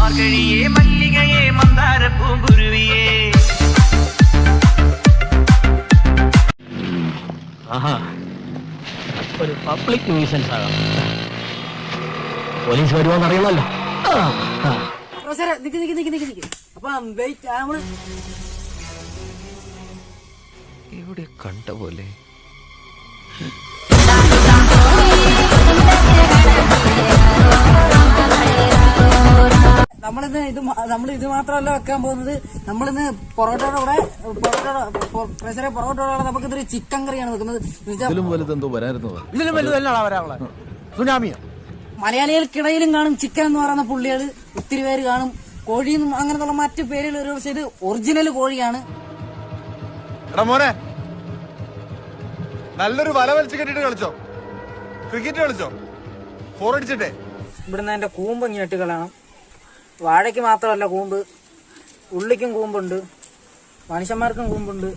മാർഗഴിയെ മല്ലികയെ മന്ദാര പൂങ്കുരുവിയേ ആഹാ ഒരു പബ്ലിക് ന്യൂസൻസ് ആകാം. പോലീസ് വരുമോന്ന് അറിയണമല്ലോ. നിക്ക് നിക്ക് നിക്ക് നിക്ക് നിക്ക്. അപ്പൊ വെയിറ്റ് നമ്മൾ ഇവിടെ കണ്ട പോലെ നമ്മളിന്ന് ഇത് നമ്മൾ ഇത് മാത്രമല്ല വെക്കാൻ പോകുന്നത് നമ്മളിന്ന് പൊറോട്ടയുടെ കൂടെ പൊറോട്ട പ്രഷറെ പൊറോട്ടയുടെ കൂടെ നമുക്ക് ഇതൊരു ചിക്കൻ കറിയാണ് വെക്കുന്നത്. ഇതിലും വലുതെന്തോ വരായിരുന്നത് ഇതിലും വലുതല്ലാണ് വരാനുള്ള സുനാമിയ? മലയാളികൾക്കിടയിലും കാണും ചിക്കൻ എന്ന് പറയുന്ന പുള്ളികൾ ഒത്തിരി പേര് കാണും. കോഴി അങ്ങനത്തുള്ള മറ്റു പേരുകൾ ഒരു പക്ഷേ ഇത് ഒറിജിനൽ കോഴിയാണ്. എടാ മോനെ നല്ലൊരു വല വലിച്ചു കെട്ടിട്ട് കളിച്ചോ? ക്രിക്കറ്റ് കളിച്ചോ? ഫോർ അടിച്ചിട്ടേ? ഇവിടുന്ന് എന്റെ കൂമ്പ് ഇങ്ങോട്ട് കളയണം. വാഴയ്ക്ക് മാത്രമല്ല കൂമ്പ് ഉള്ളിക്കും കൂമ്പുണ്ട് മനുഷ്യന്മാർക്കും കൂമ്പുണ്ട്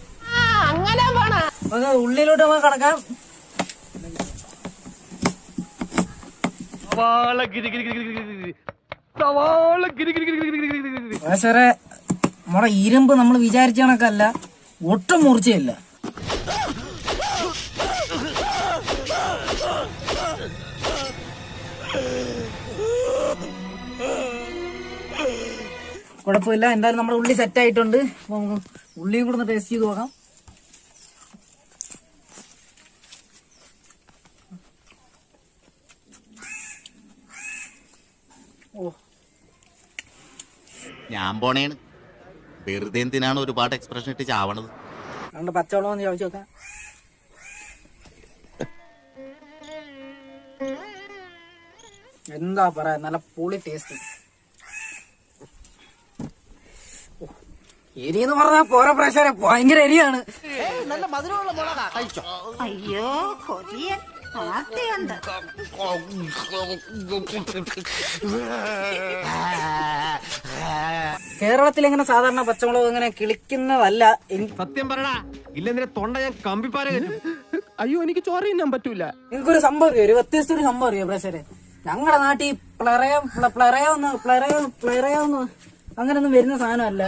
ഉള്ളിലോട്ട് നമുക്ക് കടക്കാം ഇരുമ്പ് നമ്മൾ വിചാരിച്ച കണക്കല്ല ഒട്ടും മൂർച്ചയില്ല കുഴപ്പമില്ല. എന്തായാലും നമ്മുടെ ഉള്ളി സെറ്റ് ആയിട്ടുണ്ട്. അപ്പൊ നമുക്ക് ഉള്ളിയും കൂടെ ഒന്ന് ടേസ്റ്റ് ചെയ്ത് നോക്കാം. ഓ. ഞാൻ പോണേണ്. വെറുതെ എന്തിനാണ് ഒരുപാട് എക്സ്പ്രഷൻ ഇട്ട് ചാവണത്? അതുകൊണ്ട് പച്ചവെള്ളം ചോദിച്ചു നോക്കാം. എന്താ പറയാ നല്ല പൊളി ടേസ്റ്റ് എരി എന്ന് പറഞ്ഞാൽ പോര പ്രശ്നം ഭയങ്കര എരിയാണ്. അയ്യോ കൊതിയൻ ആർത്തിയുണ്ട് കേരളത്തിൽ എങ്ങനെ സാധാരണ പച്ചമുളക് ഇങ്ങനെ കിളിക്കുന്നതല്ല സത്യം പറടാ ഇല്ലെന്നിന്റെ തൊണ്ട ഞാൻ കമ്പിപ്പാര അയ്യോ എനിക്ക് ചോര തിന്നാൻ പറ്റൂല. നിങ്ങൾക്കൊരു സംഭവം അറിയോ? ഒരു വ്യത്യസ്ത ഒരു സംഭവം അറിയോ പ്രശ്നം ഞങ്ങളുടെ നാട്ടിൽ പ്ലറയം പ്ലറയോന്ന് പ്ലറയം പ്ലറയോന്ന് പ്ലറയം പ്ലറയം അങ്ങനെ ഒന്നും വരുന്ന സാധനമല്ല.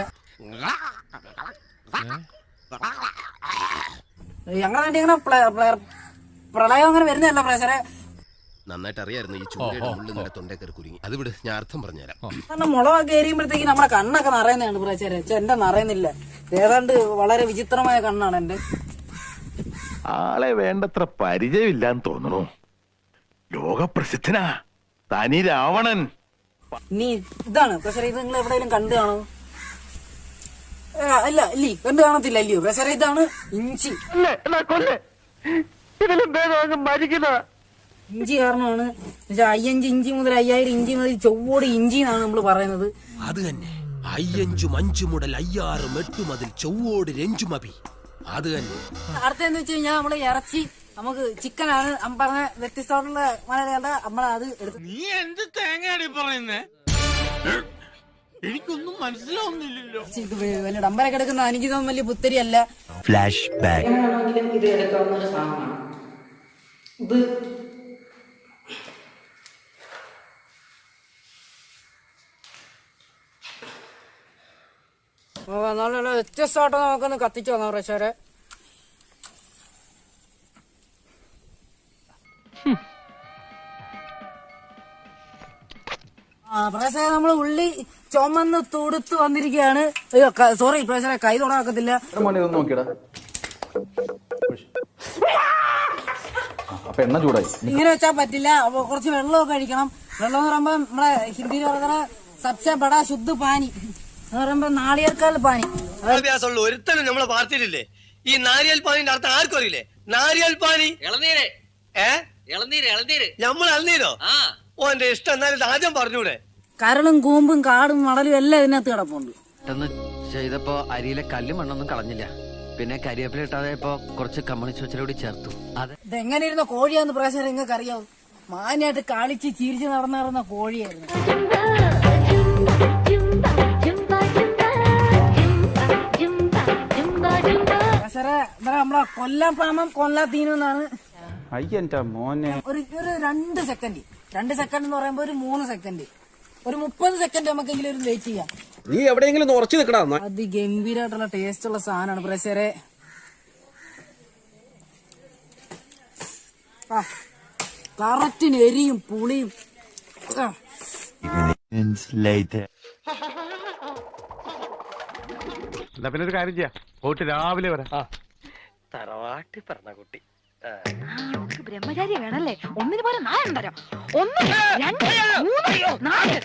അങ്ങനെ പ്ല- പ്ല- പ്രളയം അങ്ങനെ വരുന്നതല്ല പ്രേക്ഷകരെ. നന്നായിട്ട് അറിയായിരുന്നു ഈ ചൂരയുടെ ഉള്ളിൽ നിന്റെ തൊണ്ടേ കയറി കുരുങ്ങി. അത് വിട് ഞാൻ അർത്ഥം പറഞ്ഞുതരാം. കാരണം മുളകൊക്കെ എരിയുമ്പോഴത്തേക്ക് നമ്മുടെ കണ്ണൊക്കെ നിറയുന്നതാണ് പ്രേക്ഷകരെ. എന്റെ നിറയുന്നില്ല. ഏതാണ്ട് വളരെ വിചിത്രമായ കണ്ണാണ് എന്റെ. ആളെ വേണ്ടത്ര പരിചയമില്ലാന്ന് തോന്നണു. ലോകപ്രസിദ്ധനാ. തനി രാവണൻ നീ ഇതാണ് പ്രേക്ഷകരെ ഇത് നിങ്ങൾ എവിടെയെങ്കിലും കണ്ടു കാണോ അല്ലി ഇല്ലേ കണ്ടു കാണത്തില്ല അല്ലയോ പ്രസര ഇതാണ് ഇഞ്ചി. ഇഞ്ചി കാരണമാണ്. അയ്യഞ്ച് ഇഞ്ചി മുതൽ അയ്യായിരം ഇഞ്ചി മുതൽ ചൊവ്വോട് ഇഞ്ചി എന്നാണ് നമ്മൾ പറയുന്നത്. അത് തന്നെ. അയ്യഞ്ചും അഞ്ചു മുതൽ അയ്യാറും എട്ടു അതിൽ ചൊവ്വോട് രഞ്ചുമപി അത് തന്നെ. അടുത്തെന്ന് വെച്ച് കഴിഞ്ഞാൽ നമ്മൾ ഇറച്ചി നമുക്ക് ചിക്കനാണ്. പറഞ്ഞ വ്യത്യസ്തമായിട്ടുള്ള മലയാളികളുടെ നമ്മളത് എടുത്ത് നീ എന്ത് തേങ്ങയാണ് പറയുന്നേ? എനിക്കൊന്നും മനസ്സിലാവുന്നില്ലല്ലോ. ഇത് വലിയ ഡമ്പരൊക്കെ എടുക്കുന്ന എനിക്ക് തോന്നുന്നു വലിയ പുത്തരി അല്ല ഫ്ലാഷ് ബാക്ക് ഇത് എടുക്കാവുന്ന ഒരു സാധനമാണ്. ഇത് വ്യത്യസ്തമായിട്ട് നമുക്കൊന്ന് കത്തിച്ചു വന്നോ പ്രേക്ഷകരെ. പ്രേക്ഷകരെ നമ്മൾ ഉള്ളി ചുമന്ന് തുടുത്ത് വന്നിരിക്കുകയാണ്. അയ്യോ സോറി പ്രേക്ഷകരെ കൈ തുടക്കത്തില്ല അപ്പൊ എണ്ണ ചൂടായി? ഇങ്ങനെ വെച്ചാൽ പറ്റില്ല. അപ്പൊ കുറച്ച് വെള്ളമൊക്കെ കഴിക്കണം. വെള്ളം എന്ന് പറയുമ്പോ നമ്മളെ ഹിന്ദിയിൽ പറയുന്ന സബ്സെ ബടാ ശുദ്ധ പാനി. എന്ന് പറയുമ്പോ നാളികേർക്കാൽ പാനി. വിദ്യാഭ്യാസമുള്ള ഒരുത്തനും നമ്മളെ പാർട്ടിയിലില്ലേ? ഈ നാരിയൽ പാനിന്റെ അർത്ഥം ആർക്കും അറിയില്ലേ? നാരിയൽ പാനി. ഇളനീര്. ഏ? ഇളനീര് ഇളനീര്. നമ്മൾ ഇളനീരോ? ആ. ഓന്റെ ഇഷ്ടം. എന്നാലും ആദ്യം പറഞ്ഞൂടെ? കരളും കൂമ്പും കാടും മടലും എല്ലാം ഇതിനകത്ത് കിടപ്പുണ്ട്. പെട്ടെന്ന് ചെയ്തപ്പോ അരിയിലെ കല്ലും മണ്ണൊന്നും കളഞ്ഞില്ല. പിന്നെ കരിവേപ്പില ഇട്ടാതെ ഇപ്പൊ കുറച്ച് കമ്മ്യൂണിസ്റ്റ് വെച്ചിലൂടെ കൂടി ചേർത്തു. അതെ ഇതെങ്ങനെ ഇരുന്ന കോഴിയാന്ന് പ്രശ്നം നിങ്ങൾക്ക് അറിയാവും മാനായിട്ട് കളിച്ച് ചിരിച്ച് നടന്നിറന്ന നടന്ന കോഴിയായിരുന്നു. കൊല്ലാം ഇവിടെ നമ്മളെ കൊല്ലം പാമം കൊല്ലാത്തീനം എന്നാണ് അയ്യന്റെ മോനെ. ഒരു ഒരു രണ്ട് സെക്കൻഡ് രണ്ട് സെക്കൻഡ് എന്ന് പറയുമ്പോ ഒരു മൂന്ന് സെക്കൻഡ് ഒരു മുപ്പത് സെക്കൻഡ് നമുക്കെങ്കിലും ഒരു വെയിറ്റ് ചെയ്യാം. നീ എവിടെയെങ്കിലും ഉറച്ചു നിൽക്കടാ അതിഗംഭീരമായിട്ടുള്ള ടേസ്റ്റ് ഉള്ള സാധനമാണ് പ്രേസരെ കറക്റ്റിന് എരിയും പുളിയും. എന്നാ പിന്നെ ഒരു കാര്യം ചെയ്യാം. പോയിട്ട് രാവിലെ വരാം. തറവാട്ടി പറഞ്ഞ കുട്ടി. ബ്രഹ്മചാരി വേണല്ലേ? ഒന്നിന് പോലെ നാലെണ്ണം തരാം ഒന്ന് രണ്ട് മൂന്ന് നാല്.